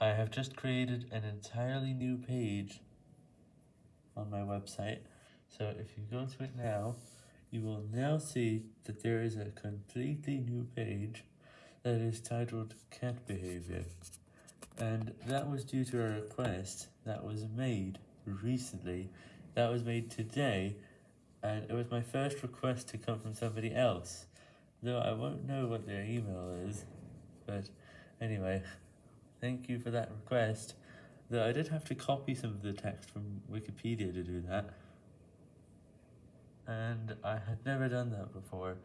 I have just created an entirely new page on my website, so if you go to it now, you will now see that there is a completely new page that is titled Cat Behavior, and that was due to a request that was made recently, that was made today, and it was my first request to come from somebody else, though I won't know what their email is, but anyway, thank you for that request, though I did have to copy some of the text from Wikipedia to do that, and I had never done that before.